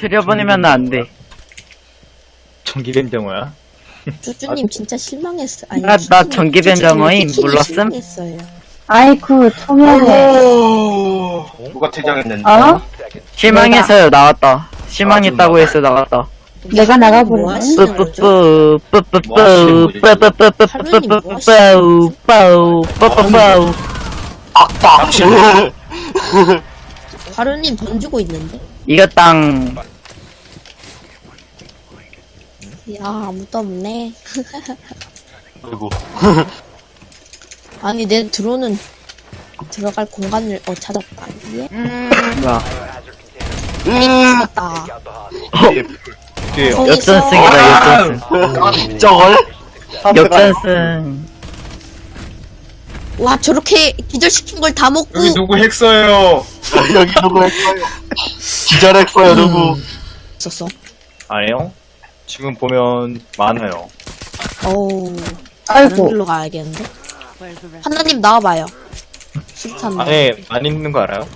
들여보내면 안 돼. 전기뱀정어야? 쭈쭈님 진짜 실망했어. 아니, 나- 나 쭈쭈님, 전기 쭈쭈님 뱀장어임. 키키니 몰랐음? 아이쿠, 청해네. 누가 퇴장했는데? 어? 실망해서요, 나왔다. 실망했다고 해서 나왔다. 내가 뭐 나가보네. 뿌뿌뿌, 뿌뿌뿌, 뿌뿌뿌뿌뿌뿌뿌뿌, 빠빠빠우. 악당! 화루님 던지고 있는데? 이겼당. 야, 아무도 없네. 아이고. 아니, 내 드론은 들어갈 공간을, 어, 찾았다. 예? 뭐야. 찾았다. 뒤에요. 거기서 역전승이다, 역전승. 저걸? 역전승. 와, 저렇게 기절시킨 걸 다 먹고. 여기 누구 핵써요? 여기 누구 했어요? 기절했어요, 누구? 있었어. 아니요? 지금 보면 많아요. 어우. 아이고. 길로 가야겠는데? 하나님 나와봐요. 실탄. 안에 많이 있는 거 알아요?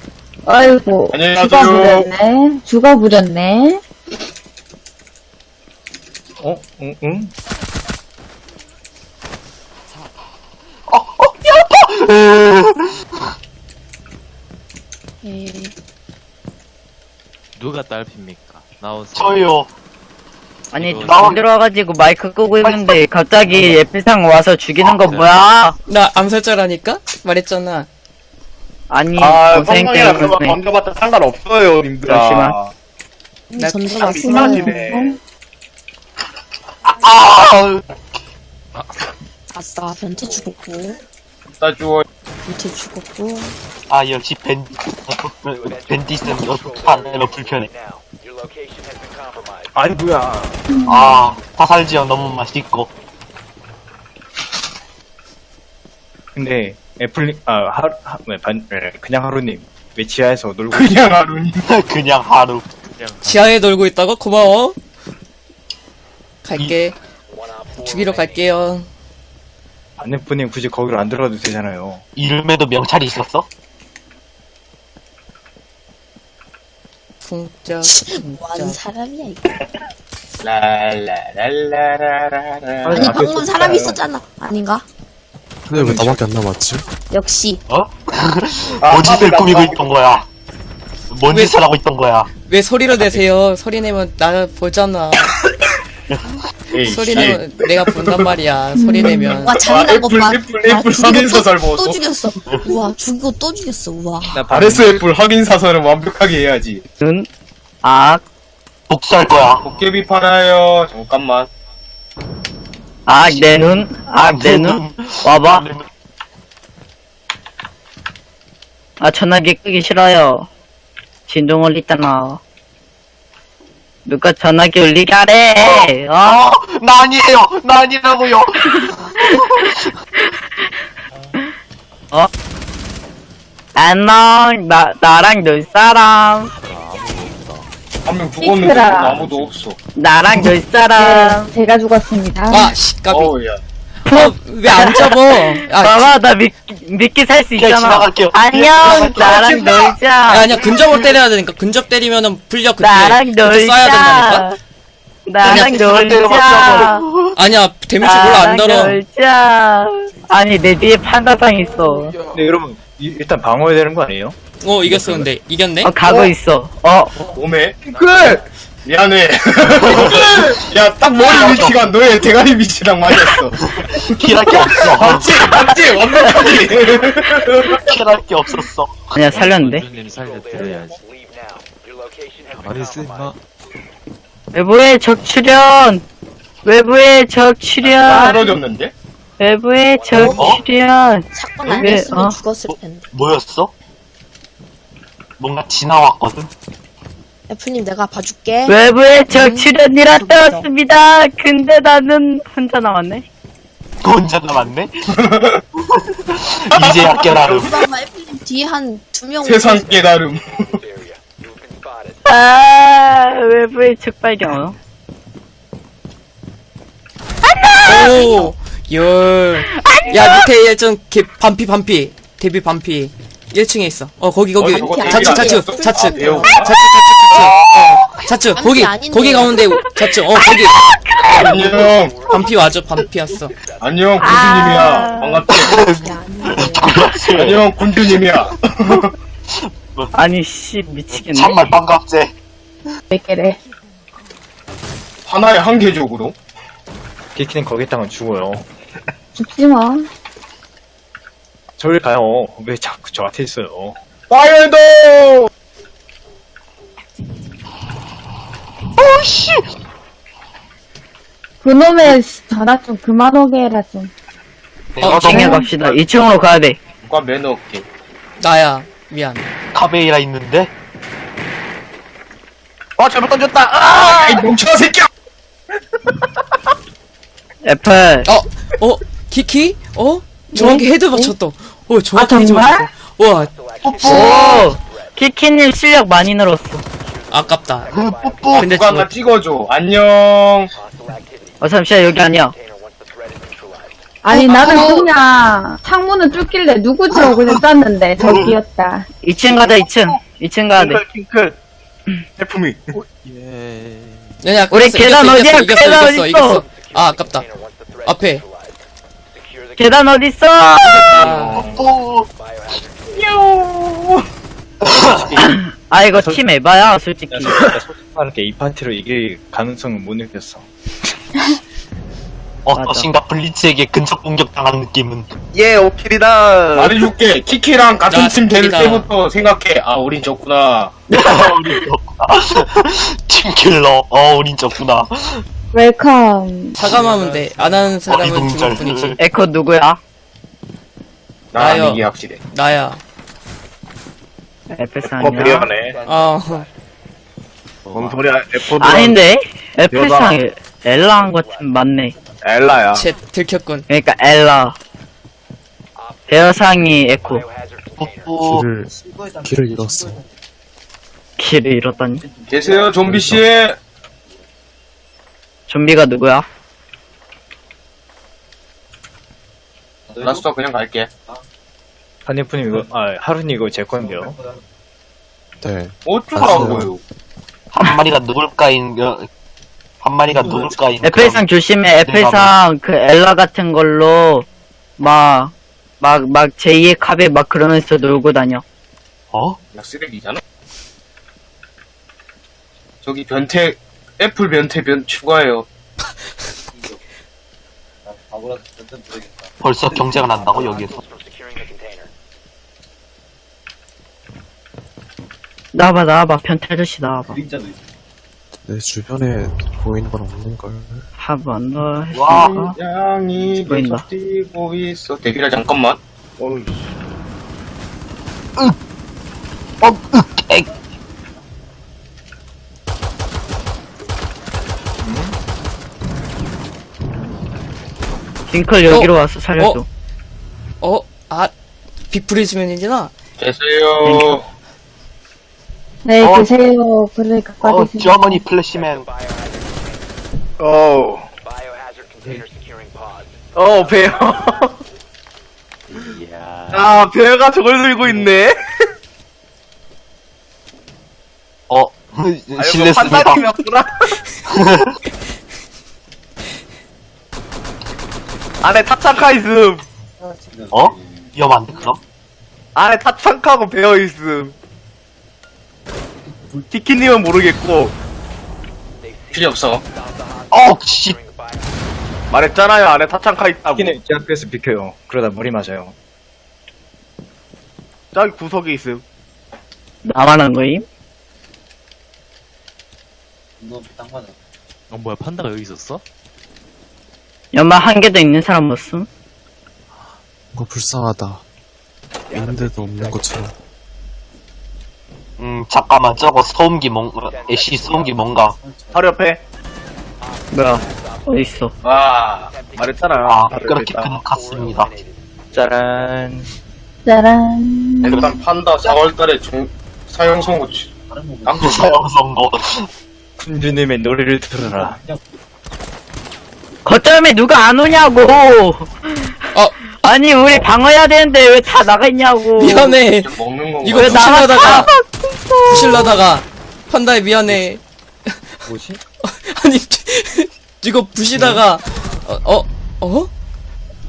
아이고. 안녕히 죽어. 부렸네. 죽어 부렸네. 어? 응? 응? 예. 누가 딸핍니까? 나오세요. 저요. 아니, 나와. 안 들어와가지고 마이크 끄고 있는데 갑자기 예필상 와서 죽이는 거 뭐야? 나 암살자라니까? 말했잖아. 아니, 아, 고생 뻥뻥이라 그거 때문에. 던져봤자 상관없어요, 님들아. 잠시만. 이미 나 전투가 심하시네. 아! 아싸, 변태 죽었고. 나 주워. 변태 죽었고. 아, 역시 벤, 벤디스는 어떡하나 불편해. 아니, 뭐야. 아, 화살 지역 너무 맛있고. 근데, 애플님, 아, 하루, 하, 왜, 반, 에, 그냥 하루님. 왜 지하에서 놀고 그냥 하루니. 그냥 하루. 지하에 놀고 있다고? 고마워. 갈게. 죽이러 갈게요. 안내분님 굳이 거기로 안 들어가도 되잖아요. 이름에도 명찰이 있었어? 쿵짝, 뭐하는. 사람이야, 이거. 랄라라라라라. 아니, 방금 사람. 있었잖아. 아닌가? 근데 왜 나밖에 안 남았지? 역시. 어? 뭔 짓을 꾸미고 있던 거야? 뭔 왜- 짓을 하고 있던 거야? 왜 소리로 내세요? 소리 내면 나 보잖아. 에이, 소리 씨. 내면 내가 본단 말이야. 소리 내면. 와, 잔인한 것 애플, 봐. 애플, 와, 애플 죽이고 확인 또- 사살 또 보소. 죽였어. 우와, 죽이고 또 죽였어. 우와. 나 아레스 애플 확인 사살은 완벽하게 해야지. 눈, 악, 복수할 거야. 도깨비 팔아요. 잠깐만. 악, 내 눈, 악, 내 눈. 와봐. 아, 전화기 끄기 싫어요. 진동 울리잖아. 누가 전화기 울리게 하래, 어? 어, 나 아니에요. 나 아니라고요. 안녕, 나, 나랑 놀 사람. 한 명 죽었는데 시끄러워. 아무도 없어. 나랑 놀 사람. 네, 제가 죽었습니다. 아, 씨, 까비. 어우, 야. 왜안 접어? 아, 봐봐, 나 믿, 믿게 살수 그냥 있잖아. 지나갈게요. 안녕, 나랑 지나갈게요. 놀자. 아니야, 근접을 때려야 되니까. 근접 때리면은 불려 그때. 나랑 그때 쏴야 된다니까? 놀자. 나랑 그냥 놀자. 때려봤자고. 아니야, 데미지 별로 안 나랑 들어. 놀자. 아니, 내 뒤에 판다상 있어. 근데 여러분, 이- 일단 방어해야 되는 거 아니에요? 어, 이겼어, 근데. 이겼네? 어, 가고 있어. 어, 몸에? 그래! 미안해. 야, 딱 머리 위치가 너의 대가리 위치랑 맞았어. 킬할 게 없어. 맞지? 맞지? 완벽하게. 킬할 게 없었어. 아니야, 살렸는데? 님 살려드려야지. 가만히 있어, 임마. 외부의 적 출현! 외부의 적 출현! 떨어졌는데? 외부의 적 어? 출현! 사건 안 왜, 했으면 어? 죽었을 텐데. 뭐였어? 뭔가 지나왔거든? 애플님 내가 봐줄게. 외부의 적 출현이라 떠왔습니다! 근데 나는 혼자 남았네? 혼자 남았네? 이제야 깨달음. 그나마 애플님 뒤에 한 두 명. 세상 깨달음. 아, 외부의 적 발견. 오, 열. 야, 밑에 좀, 개, 반피, 반피. 데뷔 반피. 1층에 있어. 어, 거기, 거기. 어, 저거? 좌측. 아, 배우. 좌측, 좌측, 좌측. 반피 거기, 아닌데. 거기 가운데 좌측. 어, 거기. 안녕. 반피 와줘, 반피 왔어. 안녕, 군주님이야. 반갑지? 안녕, 군주님이야. 아니 씨 미치겠네. 참말 반갑제. 몇 개래? 하나의 한계적으로. 키키는 거기다가 죽어요. 죽지 마. 저리 가요. 왜 자꾸 저한테 있어요? 파이어도! 그놈의 전화 좀 그만 오게 해라 좀. 어, 2층에 갑시다. 2층으로 가야 돼. 누가 매너 없게. 나야. 미안. 카베이라 있는데? 아, 잘못 던졌다! 아! 이 멍청한 새끼야! 애플. 어, 어, 키키? 어? 정확히 헤드 맞췄다. 어, 정확히 아, 헤드 정말? 맞췄다. 와, 오 키키님 실력 많이 늘었어. 아깝다. 뽀뽀. 근데 누가 저, 하나 찍어줘. 안녕. 어 잠시만 여기 아니야. 아니 나는 그냥 창문을 뚫길래 누구지 하고 그냥 쐈는데 저기였다. 2층 가자 2층. 2층 가야 돼. 킹클. 해품이. 야, 야, 우리 이겼어, 계단 이겼어, 어디야? 이겼어, 계단 이겼어, 어딨어? 이겼어. 아, 아깝다. 앞에. 계단 어디 있어? 아, 뽀뽀. 아 이거 팀 에바야 솔직히. 말할게 이 파티로 이길 가능성은 못 느꼈어. 어떠신가 블리츠에게 근접 공격 당한 느낌은. 예, 오킬이다. 말해줄게. 키키랑 같은 야, 팀될 스킬이다. 때부터 생각해. 아, 우린 졌구나. 우린 졌구나. 팀킬러. 어, 우린 졌구나. 웰컴. 사과하면 돼. 안 하는 사람은 죽을 어리둥절. 뿐이지. 에코 누구야? 나랑 나요. 이게 확실해. 나야. 애플 어, 상이야. 배려하네. 어, 뭔 소리야, 에포드. 아닌데 애플 여자. 상 엘라 한 것 같은 맞네. 엘라야. 쟤 들켰군. 그러니까 엘라. 베어상이 에코. 뽀뽀. 길을, 길을 잃었어. 길을 잃었다니. 계세요, 좀비씨. 좀비가 누구야? 라스터 그냥 갈게. 한예프님 이거 아 하루님 이거 제 건데요. 네. 어쩌라고요. 한 마리가 누굴까인, 어, 한 마리가 누굴까인. 애플상 조심해. 애플상 그 엘라 같은 걸로 막 막 막 제2의 카베 막 그러면서 놀고 다녀. 어? 야, 쓰레기잖아? 저기 변태, 애플 변태 변 추가해요. 벌써 경쟁을 한다고, 여기에서. 나와봐 나와봐 변태 아저씨 나와봐. 내 주변에 보이는 건 없는걸. 한번 더. 와. 해볼까? 양이 보인다. 계속 뛰고 있어. 대기라 잠깐만. 어이. 어, 링클 여기로 와서 살려줘. 어? 어? 아, 빅프리즈맨이잖아? 계세요. 네 어. 계세요. 그러니까 어, 빠지시. 저머니 플래시맨. 어. 어, 배요. 아, 배가 저걸 들고 있네. 어, 실례습니다. 판다님이었구나. 안에 타창카 있음. 어? 위험한데, 그럼? 안에 타창카고 배어 있음. 티키님은 모르겠고. 필요 없어. 어, 씨. 말했잖아요. 안에 타창카 있다고. 키키는 제 앞에서 비켜요. 그러다 머리 맞아요. 저기 구석에 있음. 나만 한 거임? 어 뭐야 판다가 여기 있었어? 연말 한 개도 있는 사람 못 쓴? 뭔가 불쌍하다. 있는데도 없는 것처럼. 음, 잠깐만, 저거 소음기 뭔가, 애쉬 소음기 뭔가. 바로 옆에. 뭐야? 어디 있어? 와, 말했잖아. 아, 바로 그렇게 있다. 큰 같습니다. 짜란. 짜란. 일단 판다 4월달에 중 사용 선고 깡패 사용 선거. 군주님의 노래를 들어라. 거점에 누가 안 오냐고. 어 아니 우리 방어해야 되는데 왜 다 나가 있냐고. 미안해 먹는 건가? 이거 왜 나가- 부실라다가 부실라다가 판다에 미안해 뭐지? 아니 이거 부시다가 어어 어?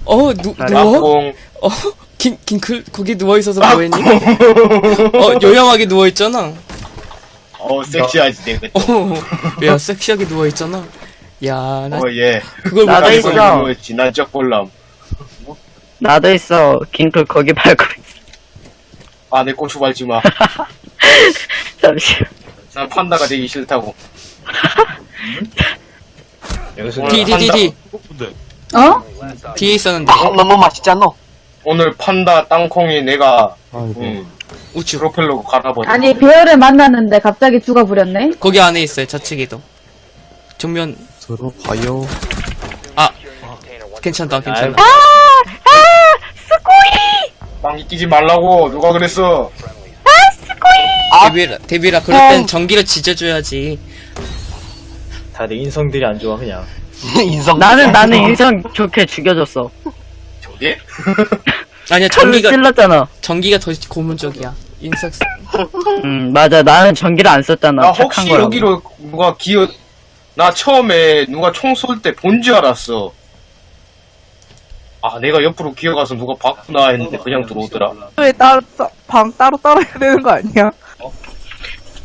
어? 누, 누워? 깍공. 어? 긴, 긴클 거기 누워있어서 뭐했니? 어 요양하게 누워있잖아 어, 섹시하지, 내가. 어, 야 섹시하게 누워있잖아 야나 어, 예. 그걸 나도 못 있어. 지난 쩍볼람. 나도 있어. 킹클 거기 밟고. 아, 내 고추 밟지 마. 잠시. 난 판다가 되기 싫다고. 여기서 D D D D 어? 뒤에 있었는데 아, 너무 맛있지 않노? 오늘 판다 땅콩이 내가, 아이고. 음, 우측 프로펠러 갈아버려. 아니 배열을 만났는데 갑자기 죽어버렸네. 거기 안에 있어요 좌측에도 정면 들어봐요. 괜찮다 괜찮아 빵이 끼지 말라고, 누가 그랬어? 데뷔라 데뷔라 그럴 땐 전기를 지져줘야지 다들 인성들이 안 좋아 그냥. 인성. 나는 나는 인성 좋게 죽여줬어. 저게? 아니야 전기 전기가 찔렀잖아. 전기가 더 고문적이야 인석 음 맞아. 나는 전기를 안 썼잖아. 나 착한 혹시 거라고. 여기로 누가 기어, 나 처음에 누가 총 쏠 때 본 줄 알았어. 아, 내가 옆으로 기어가서 누가 봤구나 했는데 그냥 들어오더라. 왜 따로 따- 방 따로 따로 해야 되는 거 아니야?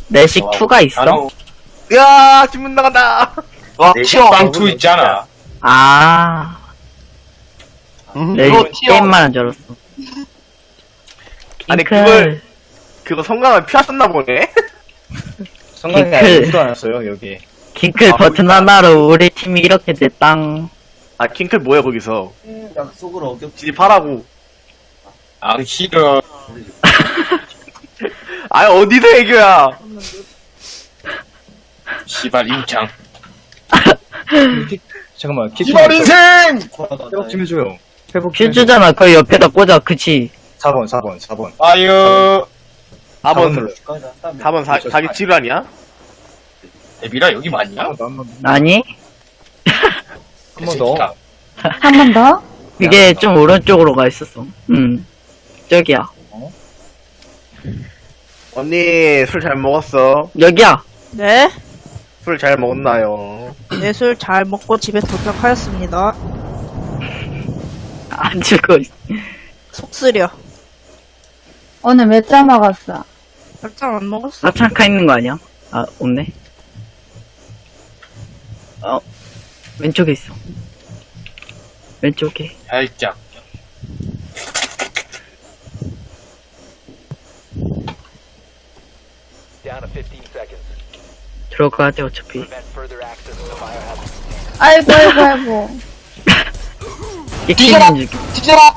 내식 2가 있어? 나는 야 김문 나간다. 와, 내 튀어. 빵투 있잖아. 아. 음, 내 이거 튀어. 게임만 한줄 알았어. 아니. 그걸- 그거 성광을 피하셨나 보네. 성광이 킹클. 아무도 안 왔어요 여기. 킹클 버튼 하나로 우리 팀이 이렇게 됐당. 아 킹클 뭐야 거기서? 약속을 어겼. 진입하라고. 아, 싫어. 아 어디서 애교야? 시발 임창. 잠깐만 키트 시발 인생! 회복 좀 해줘요. 회복 좀 해줘. 퓨즈잖아. 거기 옆에다 꽂아. 그치? 4번 4번 4번. 아유, 4번 4번 사, 자기 지루하냐? 데비라 여기 맞냐? 아니? 한 번 더. 한 번 더? 그게 좀 오른쪽으로 가 있었어. 음. 저기야. 언니 술 잘 먹었어. 여기야. 네, 술 잘 먹었나요? 예술 잘 먹고 집에 도착하였습니다. 안 죽어. 속 쓰려. 오늘 몇잔 먹었어? 별장 안 먹었어. 사창카 있는 거 아니야? 아, 없네. 어, 왼쪽에 있어. 왼쪽에. 살짝. 들어가야 돼, 어차피. 아이고 아이고 아이고. 뒤져라! 뒤져라!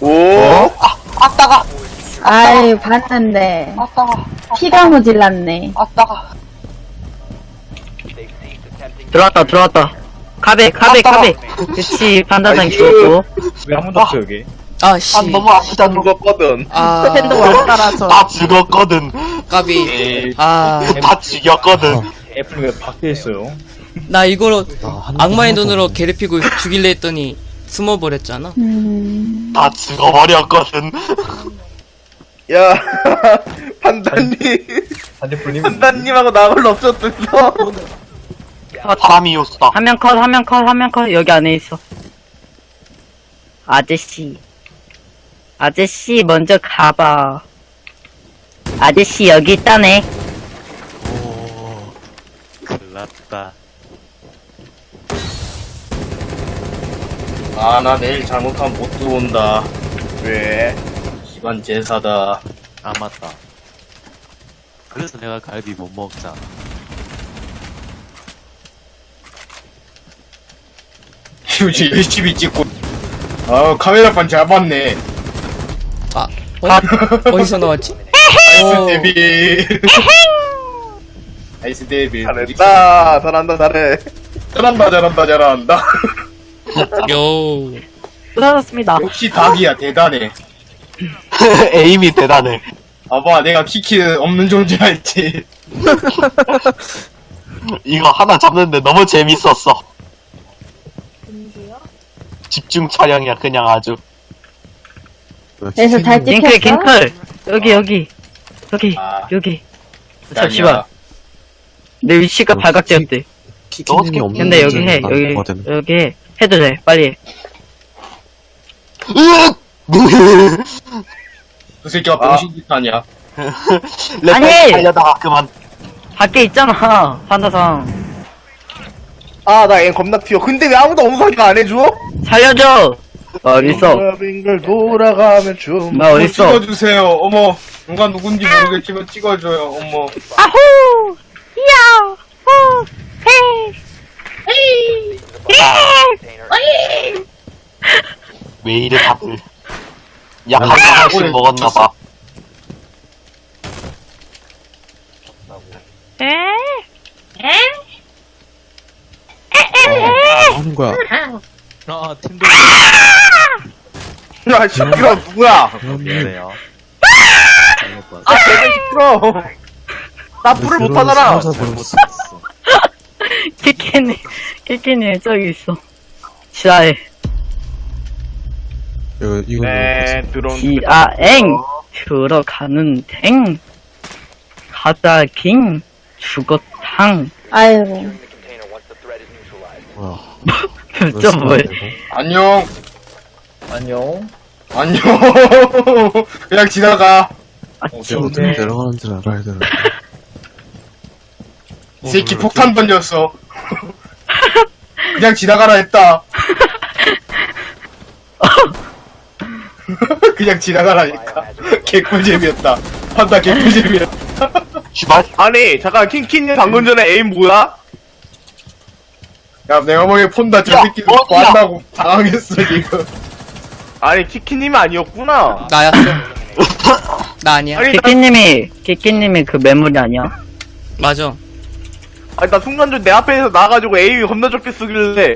오. 아, 따가! 아이 봤는데 아, 따가! 피가 모질랐네. 아, 따가! 들어왔다, 들어왔다. 카베, 카베, 아따. 카베. 그치, 판다장 죽었고. 왜 한 번도 없어 여기? 아씨 아, 너무 아프다, 누가. 죽었거든. 아 팬드 왕따라서. 다 죽었거든. 까비 에이, 아나다 죽였거든. 애플 왜 밖에 있어요? 이거로 나한 악마의 눈으로. 괴롭히고 죽일래 했더니 숨어버렸잖아 음. 다 죽어버렸거든. 야 판다님 반대풀님 판다님하고 나 홀로 없었어. 사람이었어. 한명 컷, 한 명 컷, 한 명 컷. 여기 안에 있어. 아저씨. 아저씨, 먼저 가봐. 아저씨, 여기 있다네. 오. 큰일 났다. 아, 나 내일 잘못하면 못 들어온다. 왜? 기반 제사다. 아, 맞다. 그래서 내가 갈비 못 먹잖아. 요즘 열심히 찍고. 아, 카메라판 잘 봤네. 아 어? 어디서 나왔지? 나이스 데뷔. 나이스 데뷔. 잘했다. 잘한다 잘해. 잘한다, 잘한다, 잘한다. 요 수고하셨습니다. 역시 닭이야, 대단해. 에임이 대단해. 봐봐, 내가 키키 없는 존재할지. 이거 하나 잡는데 너무 재밌었어. 집중 촬영이야 그냥 아주. 그래서 잘 갱클 찍혔어? 갱클! 여기 여기. 여기 아. 여기. 잠시만. 내 위치가 발각되었대. 키키님이 없는 근데 여기 해 문제는 여기. 여기 해. 해도 돼 빨리 해. 그 새끼가 병신짓 아니야. 아니! 달려다가 그만. 밖에 있잖아 판다상 아, 나 애 겁나 튀어. 근데 왜 아무도 엄살이가 안 해줘? 살려줘! 어딨어? 빙글 돌아가면 좀. 나 어딨어? 찍어주세요. 어머, 누가 누군지 모르겠지만 찍어줘요. 어머. 아후 이야 후 헤이! 왜 이래 다들? 약한 방울씩 먹었나봐. 뭐 하는 거야? 아, 팀들. 야, 시끄러, 누구야? 미안해요. 아, 내가 시끄러. 나 불을 못 하잖아. 키키니 키키니 저기 있어. 지하에. 이거 이거 네, 드론. 지하엥. 들어가는 댕 가자 ging 죽어탕. 아이고. 뭐야 좀 뭐야 안녕. 안녕. 안녕. 그냥 지나가. 아 어떻게 내려가는 줄 알아야 되는데 이 새끼 폭탄 던졌어. 그냥 지나가라 했다. 그냥 지나가라니까. 개꿀잼이었다. 판다 개꿀잼이었다. 아니, 잠깐, 킹킹님 방금 전에 에임 뭐야? 야, 내가 보기엔 폰다 저 야, 새끼들 어디야? 만나고 당황했어, 지금. 아니, 키키님이 아니었구나. 나였어 나 아니야 아니, 나, 키키님이 키키님이 그 메모리 아니야 맞아 아니, 나 순간적으로 내 앞에서 나가지고 에임이 겁나 좋게 쓰길래,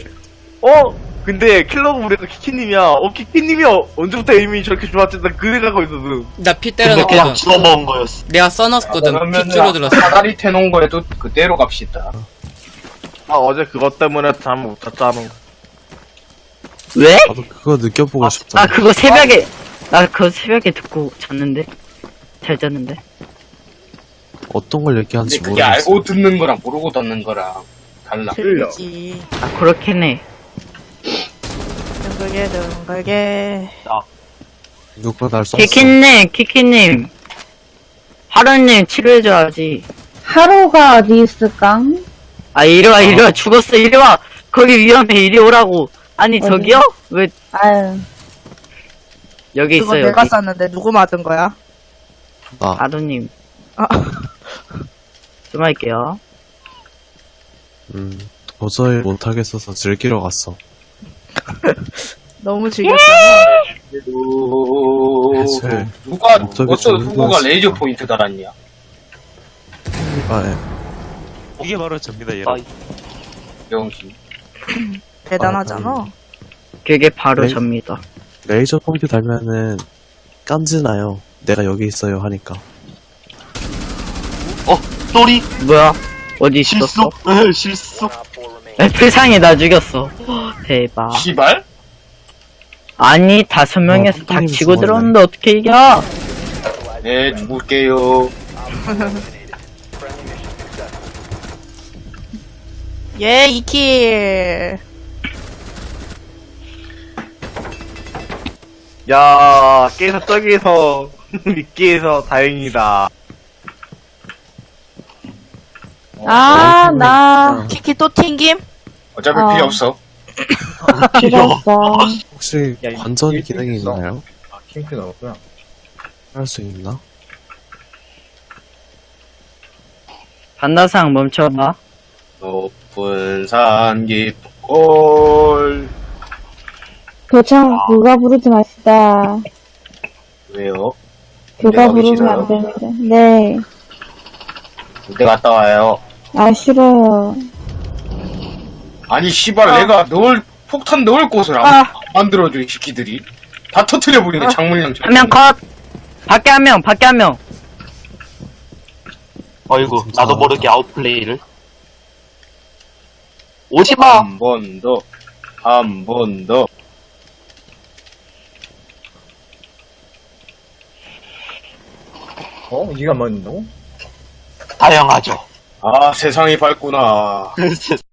어? 근데 킬러가 우리가 키키님이야. 어, 키키님이 어, 언제부터 에임이 저렇게 좋았지? 나 그래 갖고 있었어. 나피 근데 그냥 집어먹은 거였어 내가 써놨거든 피 그러면은 줄어들었어 사다리 태놓은 거에도 그대로 갑시다. 아, 어제 그것 때문에 잠 못 잤잖아. 왜? 나도 그거 느껴보고 싶다 아 그거 새벽에 나 그거 새벽에 듣고 잤는데 잘 잤는데 어떤 걸 얘기하는지 그게 모르겠어 알고 듣는 거랑 모르고 듣는 거랑 달라. 틀리지. 아 그렇긴 해 둥글게, 둥글게. 누가 날 쐈어 키키님 키키님 하루님 치료해줘야지 하루가 어디 있을까? 아 이리와 이리와 죽었어 이리와 거기 위험해 이리 오라고 아니 어디? 저기요? 왜 아유. 여기 그거 있어 내가 여기 쐈는데 누구 맞은 거야? 나 하루님 아. 좀 할게요 음, 도저히 못하겠어서 즐기러 갔어 너무 즐겼잖아. 해체 누가 목적이 어쩌다 좋은 누구가 거였어. 레이저 포인트 달았냐? 아, 예. 이게 바로 접니다, 여러분. 대단하잖아. 그게 바로 네. 접니다 레이저 포인트 달면은 깐지나요 내가 여기 있어요 하니까 어 쏘리 뭐야 어디 실수 있었어? 에, 실수 애플상이 나 죽였어 대박 시발? 아니 다섯 명에서 어, 다 치고. 들어오는데 어떻게 이겨 네, 죽을게요. 예, 2킬. 야, 깨서 저기에서, 미끼에서 다행이다. 아, 나 키키 또 튕김? 어차피 어. 필요 없어. 필요 없어. 혹시 야, 이- 관전 이- 기능이 있어. 있나요? 아, 킹크 나왔구나. 할 수 있나? 반다상 멈춰봐 높 은산 깊골. 도창 누가 부르지 마시다. 왜요? 누가 부르면? 안 됩니다. 네. 군대 갔다 와요. 아, 싫어요. 아니, 씨발, 내가 넣을, 폭탄 넣을 곳을 안, 아. 안 만들어줘, 이 새끼들이. 다 터트려 버리네, 장물량. 한명 컷 밖에 한명 밖에 한명 어이구. 나도 모르게 아웃플레이를 오지 마. 한 번 더. 한 번 더. 어? 이가 맞는다고? 다양하죠. 아, 세상이 밝구나.